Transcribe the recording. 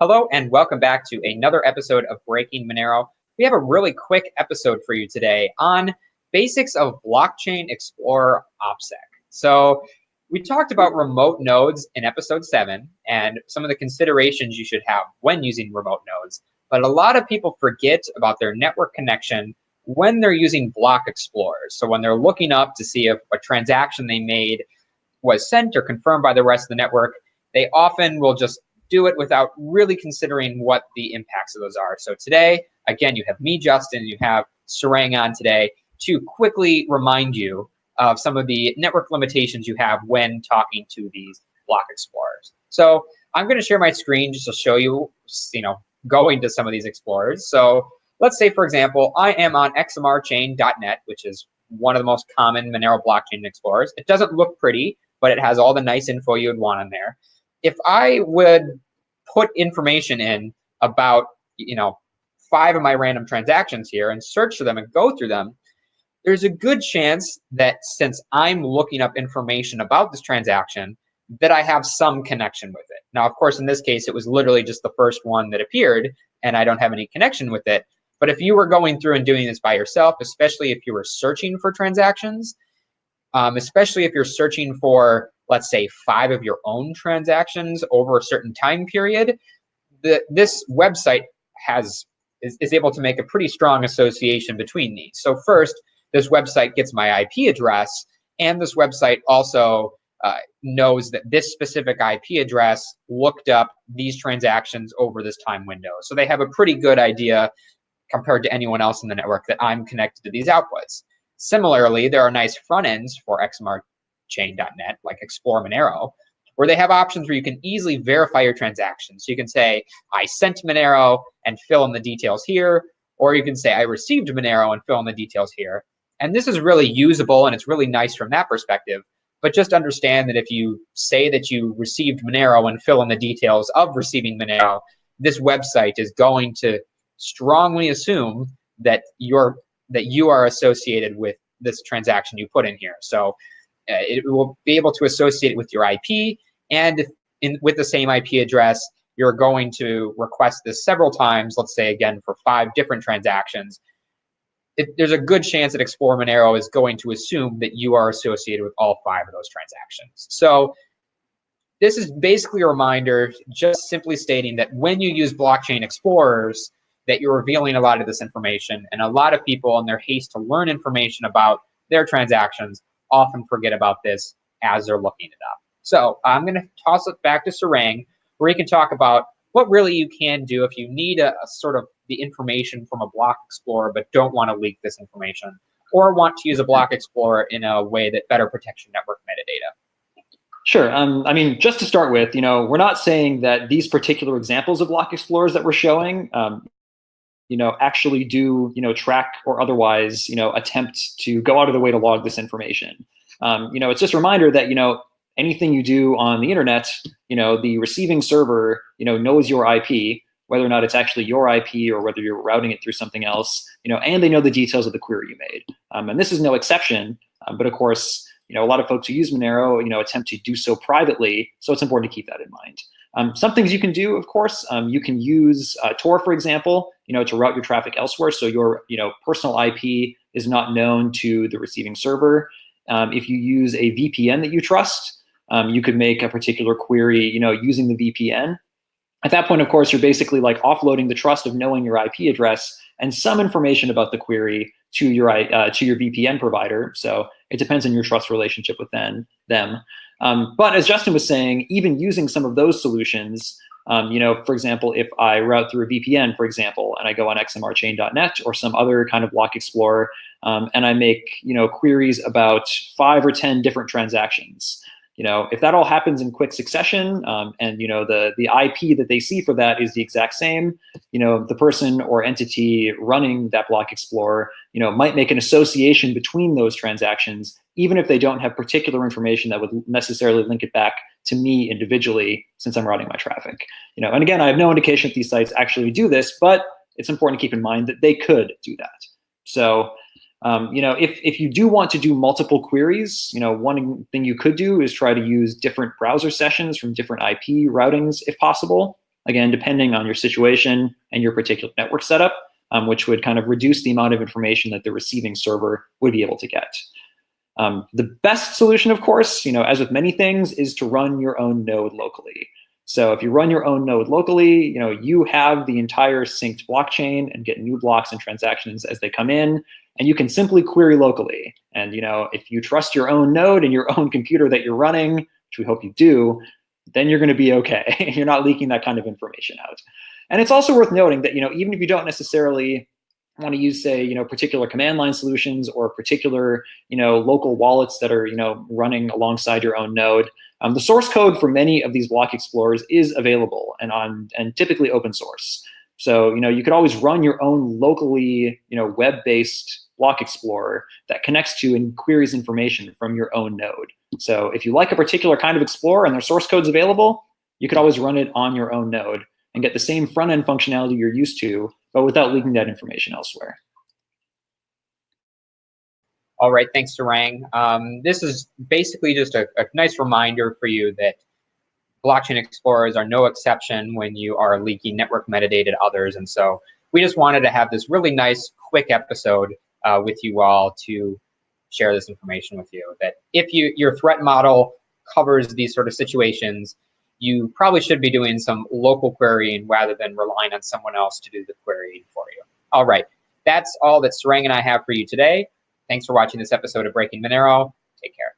Hello and welcome back to another episode of Breaking Monero. We have a really quick episode for you today on basics of Blockchain Explorer OPSEC. So we talked about remote nodes in episode seven and some of the considerations you should have when using remote nodes. But a lot of people forget about their network connection when they're using block explorers. So when they're looking up to see if a transaction they made was sent or confirmed by the rest of the network, they often will just do it without really considering what the impacts of those are. So today, again, you have me, Justin, you have Sarang on today to quickly remind you of some of the network limitations you have when talking to these block explorers. So I'm going to share my screen just to show you, you know, going to some of these explorers. So let's say, for example, I am on xmrchain.net, which is one of the most common Monero blockchain explorers. It doesn't look pretty, but it has all the nice info you would want on there. If I would put information in about, you know, five of my random transactions here and search for them and go through them, there's a good chance that since I'm looking up information about this transaction, that I have some connection with it. Now, of course, in this case, it was literally just the first one that appeared and I don't have any connection with it. But if you were going through and doing this by yourself, especially if you were searching for transactions, um, especially if you're searching for let's say five of your own transactions over a certain time period, the, this website has is, is able to make a pretty strong association between these. So first, this website gets my IP address, and this website also uh, knows that this specific IP address looked up these transactions over this time window. So they have a pretty good idea compared to anyone else in the network that I'm connected to these outputs. Similarly, there are nice front ends for XMR chain.net, like Explore Monero, where they have options where you can easily verify your transactions. So you can say, I sent Monero and fill in the details here, or you can say, I received Monero and fill in the details here. And this is really usable and it's really nice from that perspective. But just understand that if you say that you received Monero and fill in the details of receiving Monero, this website is going to strongly assume that you're that you are associated with this transaction you put in here. So Uh, it will be able to associate it with your IP, and in, with the same IP address, you're going to request this several times, let's say again for five different transactions, it, there's a good chance that Explore Monero is going to assume that you are associated with all five of those transactions. So this is basically a reminder, just simply stating that when you use blockchain explorers, that you're revealing a lot of this information, and a lot of people in their haste to learn information about their transactions often forget about this as they're looking it up. So I'm going to toss it back to Sarang, where he can talk about what really you can do if you need a, a sort of the information from a block explorer but don't want to leak this information or want to use a block explorer in a way that better protects your network metadata. Sure. Um, I mean, just to start with, you know, we're not saying that these particular examples of block explorers that we're showing, um, you know, actually do, you know, track or otherwise, you know, attempt to go out of the way to log this information. Um, you know, it's just a reminder that, you know, anything you do on the internet, you know, the receiving server, you know, knows your IP, whether or not it's actually your IP or whether you're routing it through something else, you know, and they know the details of the query you made. Um, and this is no exception, um, but of course, you know, a lot of folks who use Monero, you know, attempt to do so privately, so it's important to keep that in mind. Um, some things you can do, of course, um, you can use uh, Tor, for example, you know, to route your traffic elsewhere. So your, you know, personal IP is not known to the receiving server. Um, if you use a VPN that you trust, um, you could make a particular query, you know, using the VPN. At that point, of course, you're basically like offloading the trust of knowing your IP address and some information about the query to your uh, to your VPN provider. So it depends on your trust relationship with them. them. Um, but as Justin was saying, even using some of those solutions, um, you know, for example, if I route through a VPN, for example, and I go on xmrchain.net or some other kind of block explorer, um, and I make, you know, queries about five or 10 different transactions, you know, if that all happens in quick succession um, and, you know, the, the IP that they see for that is the exact same, you know, the person or entity running that block explorer, you know, might make an association between those transactions, even if they don't have particular information that would necessarily link it back to me individually since I'm routing my traffic. You know, and again, I have no indication that these sites actually do this, but it's important to keep in mind that they could do that. So um, you know, if, if you do want to do multiple queries, you know, one thing you could do is try to use different browser sessions from different IP routings if possible. again, depending on your situation and your particular network setup, um, which would kind of reduce the amount of information that the receiving server would be able to get. Um, the best solution, of course, you know, as with many things, is to run your own node locally. So if you run your own node locally, you know, you have the entire synced blockchain and get new blocks and transactions as they come in, and you can simply query locally. And you know, if you trust your own node and your own computer that you're running, which we hope you do, then you're going to be okay. you're not leaking that kind of information out. And it's also worth noting that you know, even if you don't necessarily want to use, say, you know, particular command line solutions or particular, you know, local wallets that are, you know, running alongside your own node, um, the source code for many of these block explorers is available and on and typically open source. So, you know, you could always run your own locally, you know, web-based block explorer that connects to and queries information from your own node. So if you like a particular kind of explorer and their source code's available, you could always run it on your own node and get the same front-end functionality you're used to but without leaking that information elsewhere. All right, thanks, Sarang. Um, this is basically just a, a nice reminder for you that blockchain explorers are no exception when you are leaking network metadata to others. And so we just wanted to have this really nice, quick episode uh, with you all to share this information with you. That if you your threat model covers these sort of situations, you probably should be doing some local querying rather than relying on someone else to do the querying for you. All right, that's all that Sarang and I have for you today. Thanks for watching this episode of Breaking Monero. Take care.